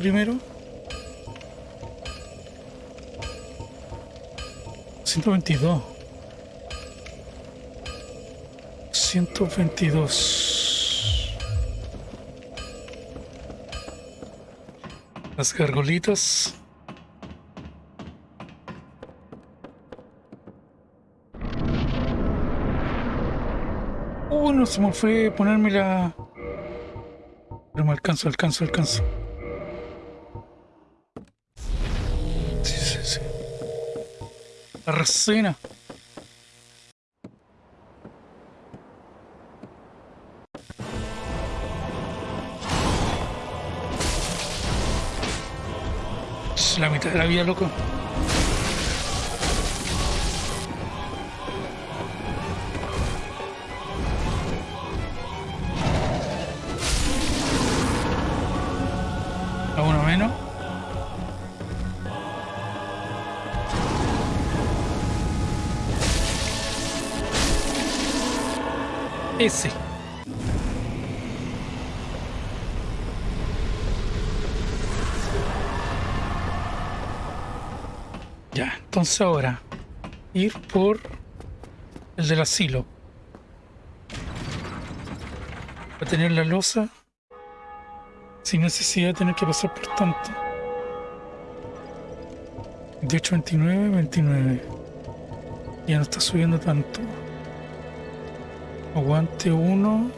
primero. 122. 122. Las gargolitas. No se me fue ponerme la... Pero me alcanzo, alcanzo, alcanzo. Ch, La mitad de la vida, loco. Ese. Ya, entonces ahora ir por el del asilo. Para tener la losa sin necesidad de tener que pasar por tanto. 28, 29, 29. Ya no está subiendo tanto. Aguante uno.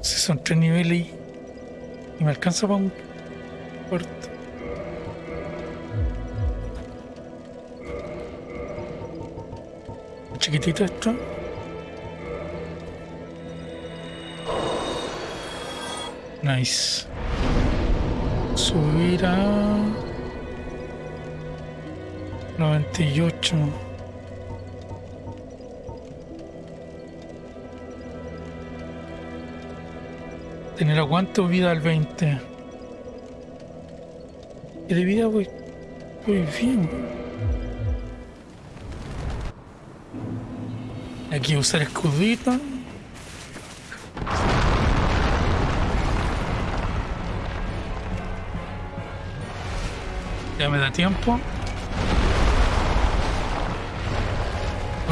Si son tres niveles y, me alcanza para un puerto. Chiquitito esto. Nice. Subir a 98. Tener aguante o vida al 20. Y de vida voy, voy bien. Aquí usar escudito. Ya me da tiempo.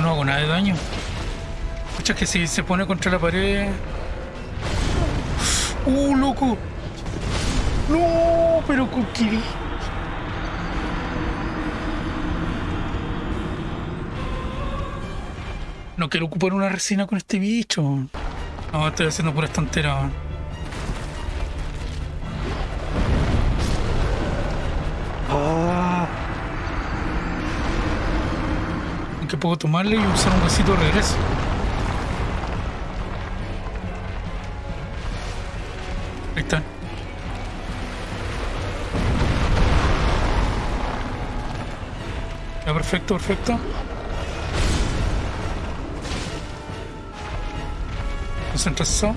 No hago nada de daño. Escucha que si se pone contra la pared. ¡Uh, loco! ¡No! Pero con qué. No quiero ocupar una resina con este bicho. No, estoy haciendo puras tonteras. Ah. Puedo tomarle y usar un huesito de regreso. Ya, perfecto, perfecto. Concentración.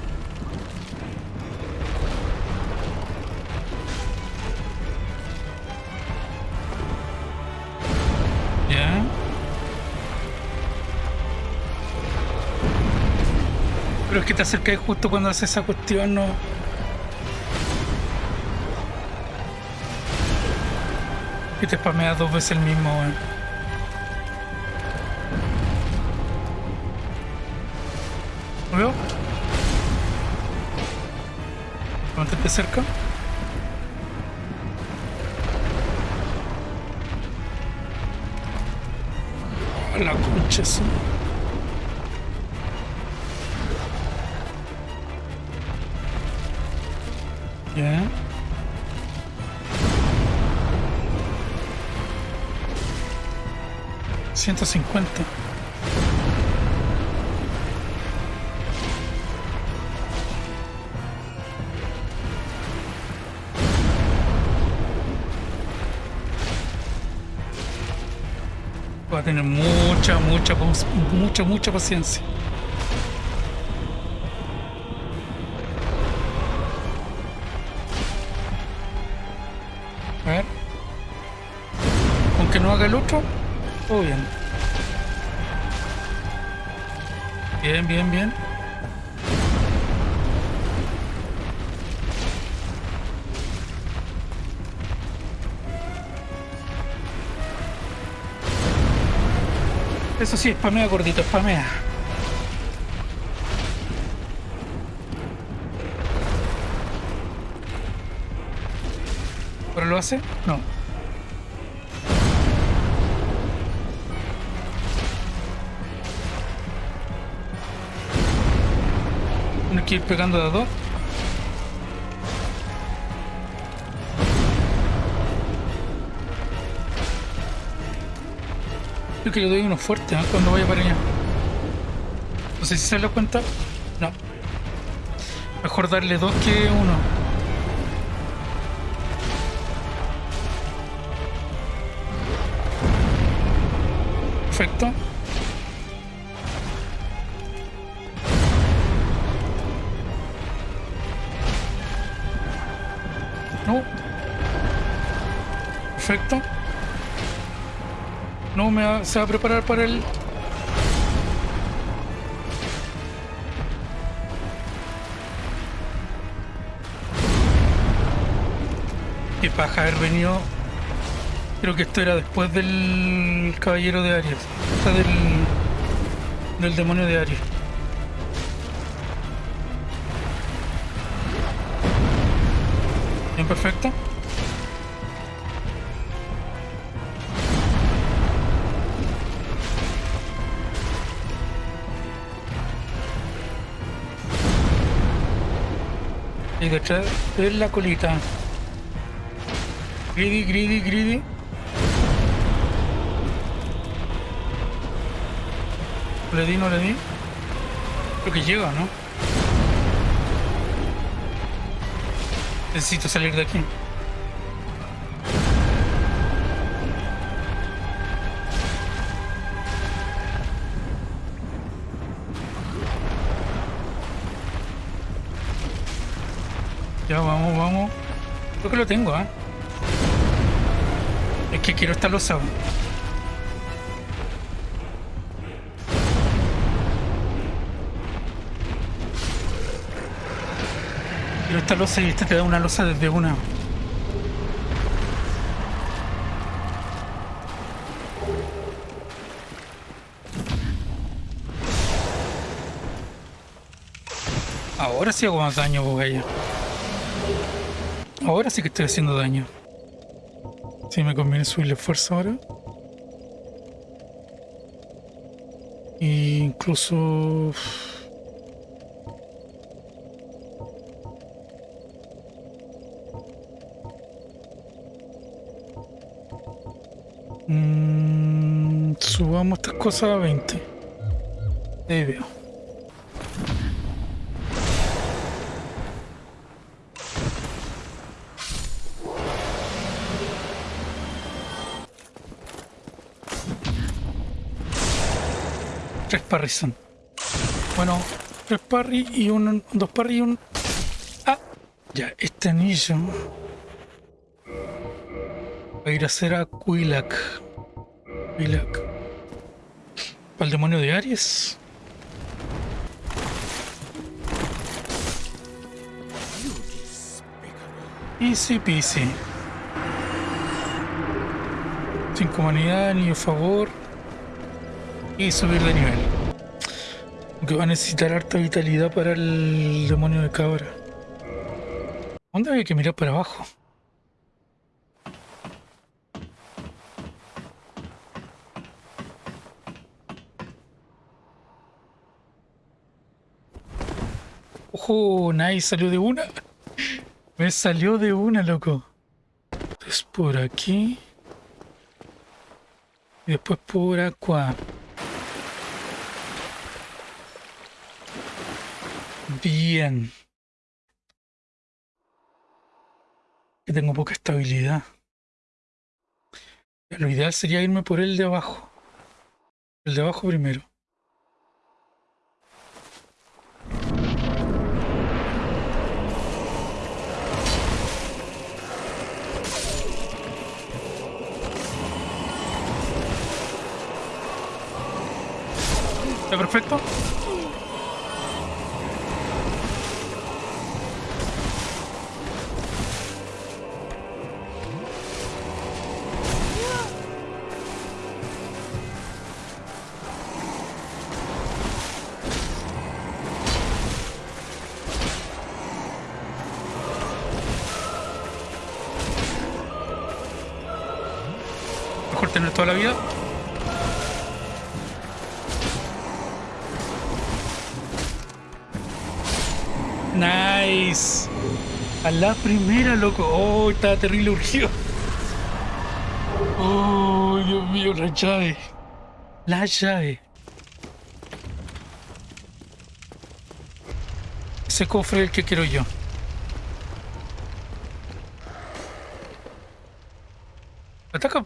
Ya. Pero es que te acercas justo cuando haces esa cuestión, no. Y te spameas dos veces el mismo, weón. ¿Lo veo? Mantente cerca. A la concha esa. Ya. Ciento cincuenta. Tener mucha, mucha, mucha, mucha paciencia. A ver. Aunque no haga el otro, todo bien. Bien, bien, bien. Eso sí, spamea gordito, spamea. ¿Pero lo hace? No. Tiene que ir pegando de a dos. Creo que le doy uno fuerte ¿eh? cuando vaya para allá. No sé si se lo cuenta. No. Mejor darle dos que uno. Perfecto. No. Perfecto. No, me va, se va a preparar para el... Qué paja haber venido... Creo que esto era después del caballero de Aries. O sea, del... Del demonio de Aries. Bien, perfecto. Y detrás de la colita. Greedy, greedy, greedy. Le di, no le di. Creo que llega, ¿no? Necesito salir de aquí. Vamos, vamos. Creo que lo tengo, ¿ah? Es que quiero estar losado. Quiero estar losa y este te da una losa desde una. Ahora sí hago más daño, Bogaya. Ahora sí que estoy haciendo daño. Sí, me conviene subirle fuerza ahora. E incluso... Mm, subamos estas cosas a 20. Ahí veo. Parries son. Bueno, tres parry y un... Dos parry y un... Ah, ya, este anillo... Va a ir a hacer a Quilak. Quilak. Para el demonio de Aries. Easy peasy. Cinco humanidad, anillo a favor. Y subir de nivel. Aunque va a necesitar harta vitalidad para el demonio de cabra. ¿Dónde hay que mirar para abajo? Ojo, nice, salió de una. Me salió de una, loco. Es por aquí. Y después por acá. Bien. Que tengo poca estabilidad. Lo ideal sería irme por el de abajo. El de abajo primero. ¿Está perfecto? Loco. Oh, estaba terrible urgido. Oh, Dios mío, la llave. La llave. Ese cofre es el que quiero yo. Ataca.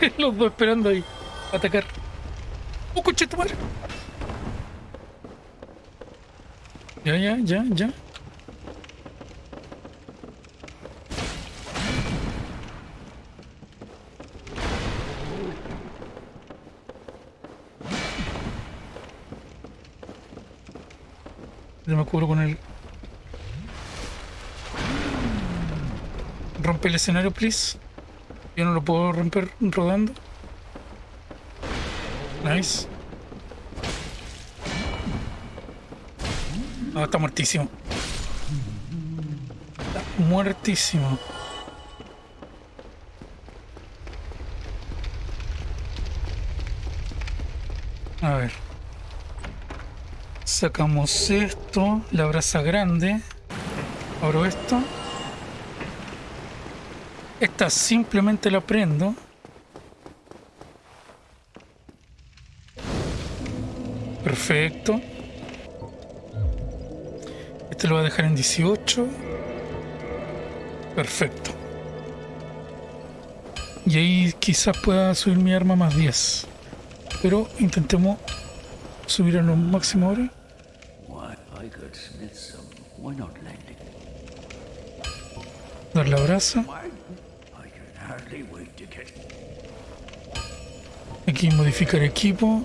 Los dos esperando ahí. Atacar. ¡Oh, coche tu madre! Ya, ya, ya, ya. Cubro con el... Rompe el escenario, please. Yo no lo puedo romper rodando. Nice. Ah, está muertísimo. Está muertísimo. A ver. Sacamos esto, la brasa grande. Abro esto. Esta simplemente la prendo. Perfecto. Este lo voy a dejar en 18. Perfecto. Y ahí quizás pueda subir mi arma más 10. Pero intentemos subir a lo máximo ahora. Dar la brasa. Aquí modificar equipo.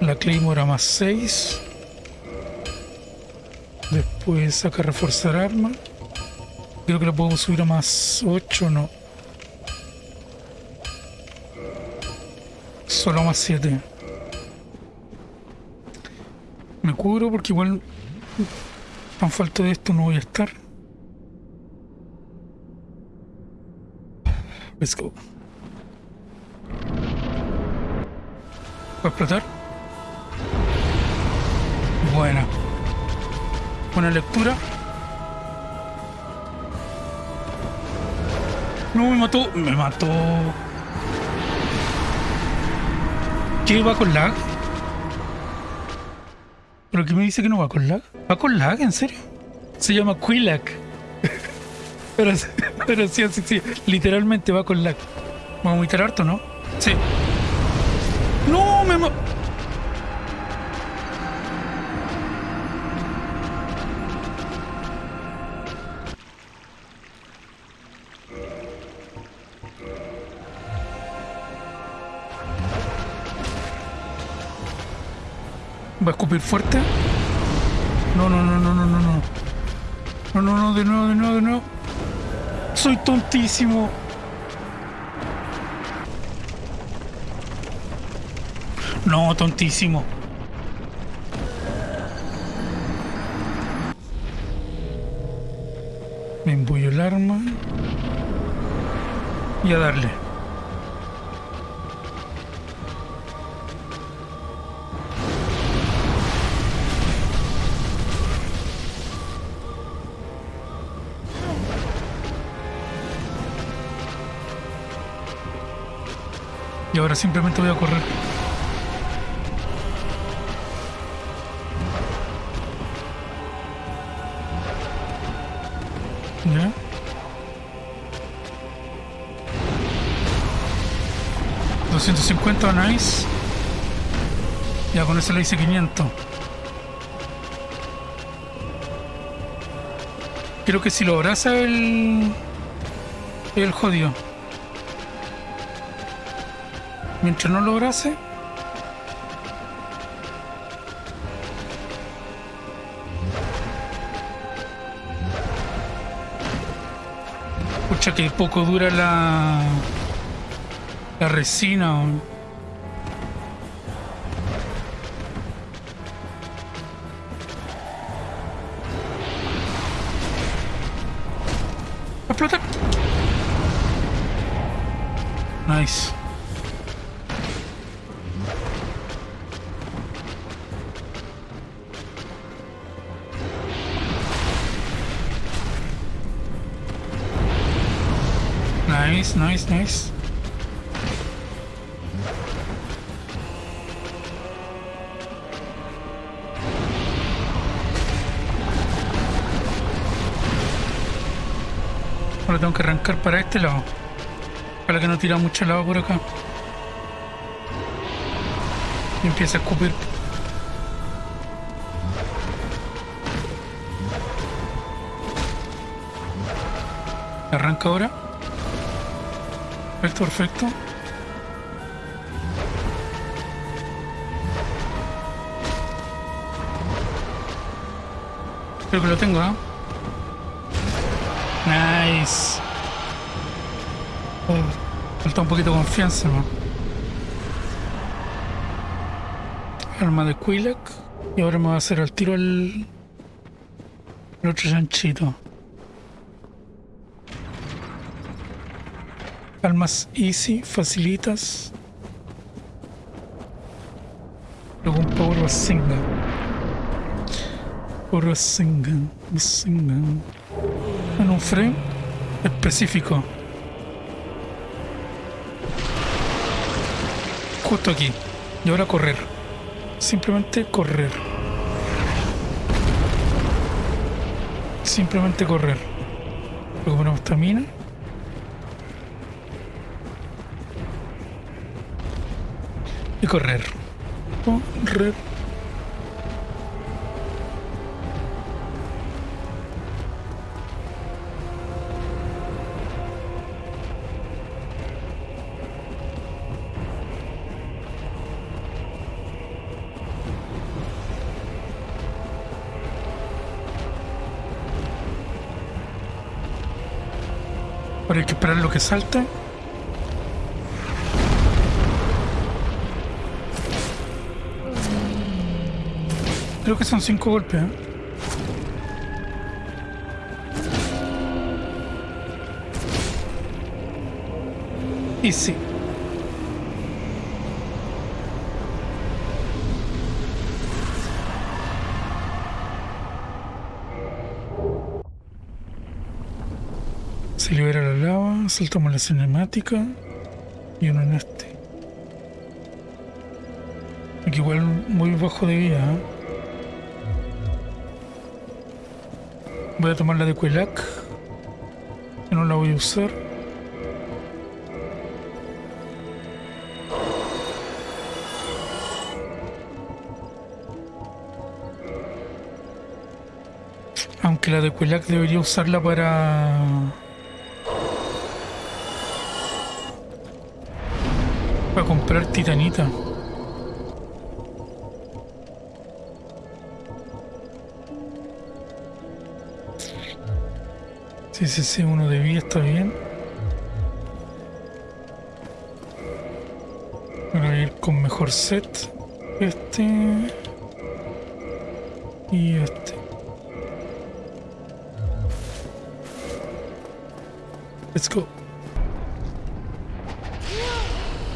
La Claymore a más 6. Después saca reforzar arma. Creo que la puedo subir a más 8, no. Solo más 7. Me cubro porque igual tan falta de esto no voy a estar. Let's go. ¿Va a explotar? Buena. Buena lectura. No, me mató. Me mató. ¿Qué va con lag? ¿Pero qué me dice que no va con lag? ¿Va con lag? ¿En serio? Se llama Quilac. pero, pero sí, sí, sí. Literalmente va con lag. Vamos a vomitar harto, ¿no? Sí. ¡No! Me ma ¿Va a escupir fuerte? No, no, no, no, no, no, no. No, no, no, de nuevo, de nuevo, de nuevo. Soy tontísimo. No, tontísimo. Me embullo el arma. Y a darle. Y ahora simplemente voy a correr. ¿Ya? $250, nice. Ya con eso le hice 500. Creo que si lo abraza el... El jodido. Mientras no lo abrace. Pucha que poco dura la... La resina. Explotar. Nice. Nice, nice, nice. Ahora tengo que arrancar para este lado. Para que no tira mucho lado por acá. Y empieza a escupir. Arranca ahora. Perfecto, perfecto. Creo que lo tengo, ¿eh? Nice. Oh, falta un poquito de confianza, ¿no? Arma de Quilak. Y ahora me va a hacer al tiro el, el otro chanchito. Almas easy, facilitas. Luego un power Basinga. Power Basinga. Basinga. En un frame específico. Justo aquí. Y ahora correr. Simplemente correr. Simplemente correr. Recuperamos estamina. Y correr. Correr. Hay que esperar lo que salte. Creo que son cinco golpes. ¿eh? Y sí. Se libera la lava, saltamos la cinemática y uno en este. Aquí igual muy bajo de vida. ¿eh? Voy a tomar la de Quelac, que no la voy a usar. Aunque la de Quelac debería usarla para... Para comprar titanita. Sí, sí, sí, uno de vida está bien. Voy a ir con mejor set. Este. Y este. Let's go.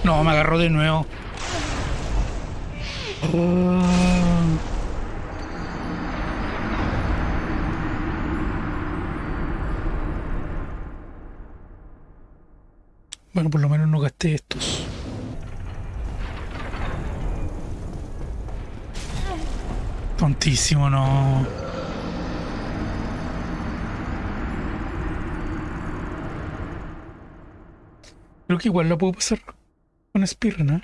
No, me agarró de nuevo. Ah. Bueno, por lo menos no gasté estos. Tontísimo, no. Creo que igual lo puedo pasar con Spear, ¿no?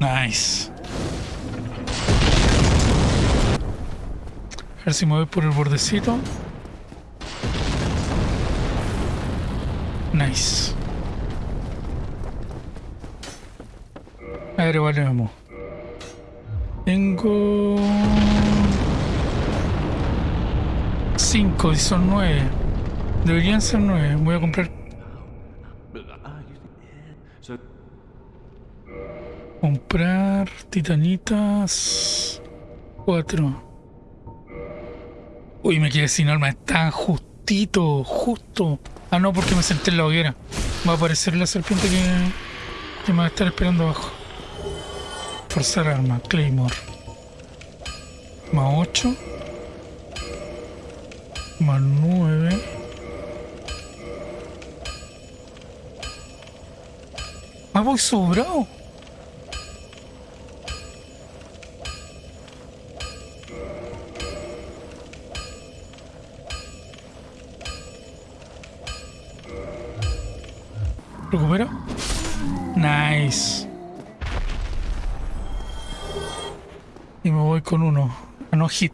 Nice. Ver si me voy por el bordecito. Nice. A ver, vale, vamos. Tengo... 5 y son 9. Deberían ser 9. Voy a comprar... Comprar titanitas... 4. Uy, me quedé sin arma. Está justito, justo. Ah, no, porque me senté en la hoguera. Va a aparecer la serpiente que, que me va a estar esperando abajo. Forzar arma, Claymore. Más 8. Más 9. Ah, voy sobrado. ¿Recupero? Nice. Y me voy con uno. A no hit.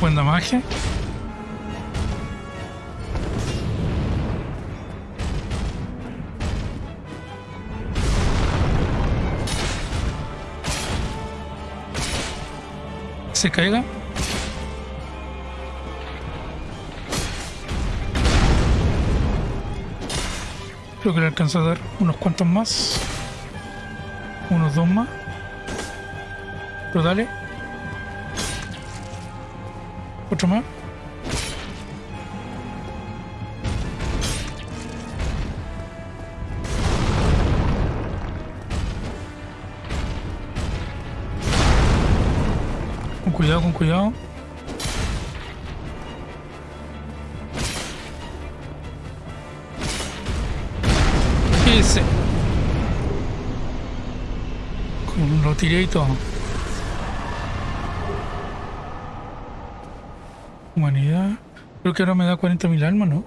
Buen damaje. Se caiga. Creo que le alcanza a dar unos cuantos más. Unos dos más. Pero dale. Otro más. Cuidado, con cuidado. Con- Lo tiré y todo. Humanidad. Creo que ahora me da 40.000 almas, ¿no?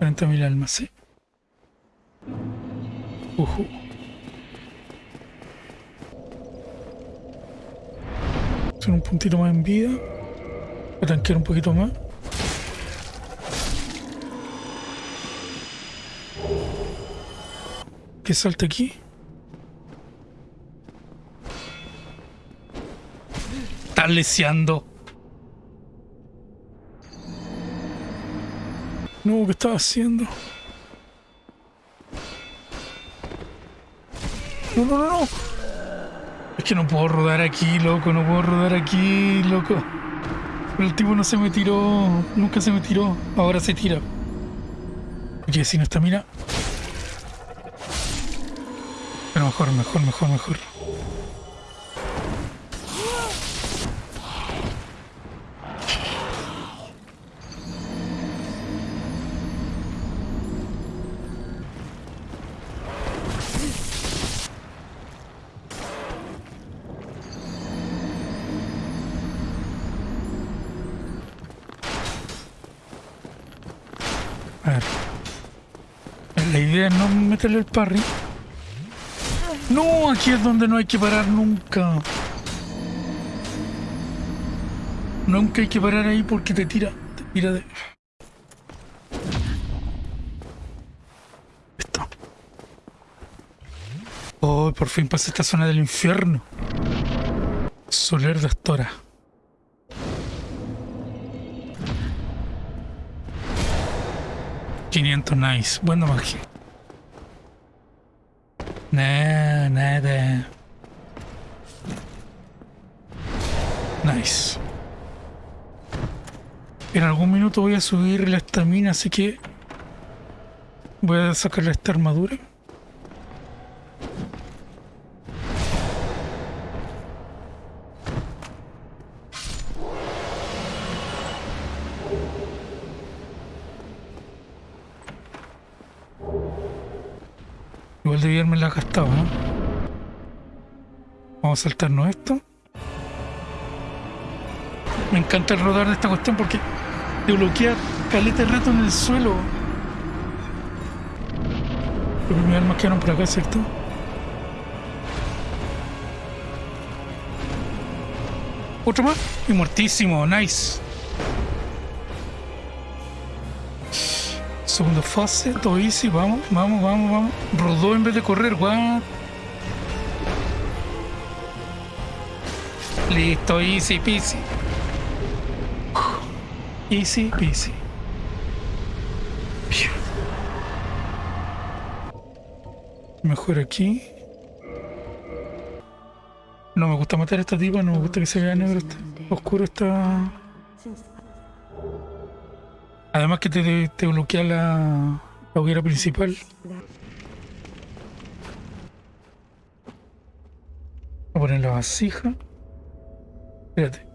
40.000 almas, sí. Ujú. Hacer un puntito más en vida. Para tanquear un poquito más. Que salte aquí. Estás leseando. No, ¿qué estás haciendo? No, no, no, no. Es que no puedo rodar aquí, loco. No puedo rodar aquí, loco. Pero el tipo no se me tiró. Nunca se me tiró. Ahora se tira. Oye, si no está, mira. Pero mejor, mejor, mejor, mejor. A ver. La idea es no meterle el parry. No, aquí es donde no hay que parar nunca. Nunca hay que parar ahí porque te tira. Te tira de. Esto. Oh, por fin pasé esta zona del infierno. Soler de Astora. ...500 nice... ...buen magia... Nada, nada... Nice... En algún minuto voy a subir la estamina, así que... Voy a sacarle esta armadura. Vamos a saltarnos esto. Me encanta el rodar de esta cuestión porque te bloquea caleta el rato en el suelo. Que mis armas quedaron por acá, ¿cierto? Otro más y muertísimo, nice. Segundo fase, todo easy, vamos, vamos, vamos, vamos. Rodó en vez de correr, what? Listo, easy peasy. Easy peasy. Mejor aquí. No me gusta matar a esta tipa, no me gusta que se vea negro, oscuro esta... Además que te, te bloquea la, la hoguera principal. Voy a poner la vasija. Espérate.